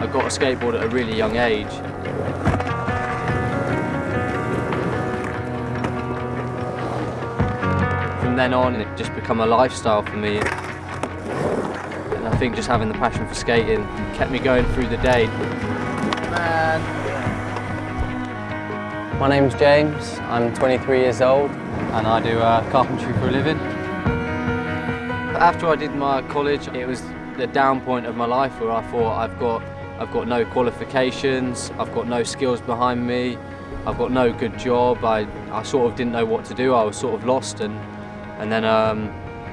a skateboard at a really young age. From then on, it just become a lifestyle for me. And I think just having the passion for skating kept me going through the day. My name's James, I'm 23 years old and I do uh, carpentry for a living. After I did my college, it was the down point of my life where I thought I've got, I've got no qualifications, I've got no skills behind me, I've got no good job, I, I sort of didn't know what to do, I was sort of lost and, and then um,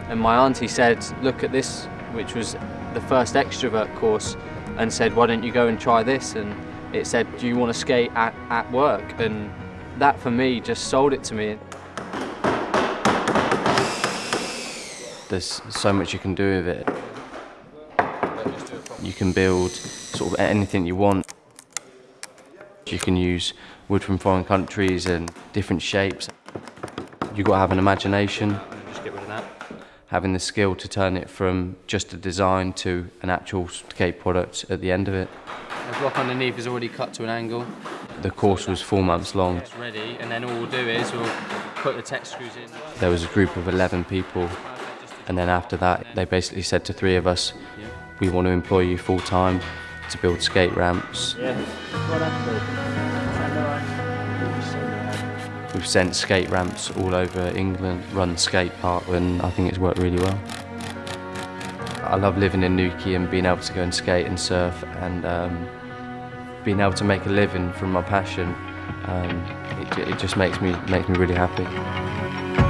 and my auntie said, look at this, which was the first extrovert course, and said, why don't you go and try this? And it said, do you want to skate at, at work? And that for me just sold it to me. There's so much you can do with it. You can build sort of anything you want. You can use wood from foreign countries and different shapes. You've got to have an imagination. Just get rid of that. Having the skill to turn it from just a design to an actual skate product at the end of it. The block underneath is already cut to an angle. The course was four months long. It's ready, and then all we'll do is we'll put the Tek screws in. There was a group of 11 people and then after that they basically said to three of us, we want to employ you full time to build skate ramps. We've sent skate ramps all over England, run skate park and I think it's worked really well. I love living in Newquay and being able to go and skate and surf and um, being able to make a living from my passion. Um, it, it just makes me, makes me really happy.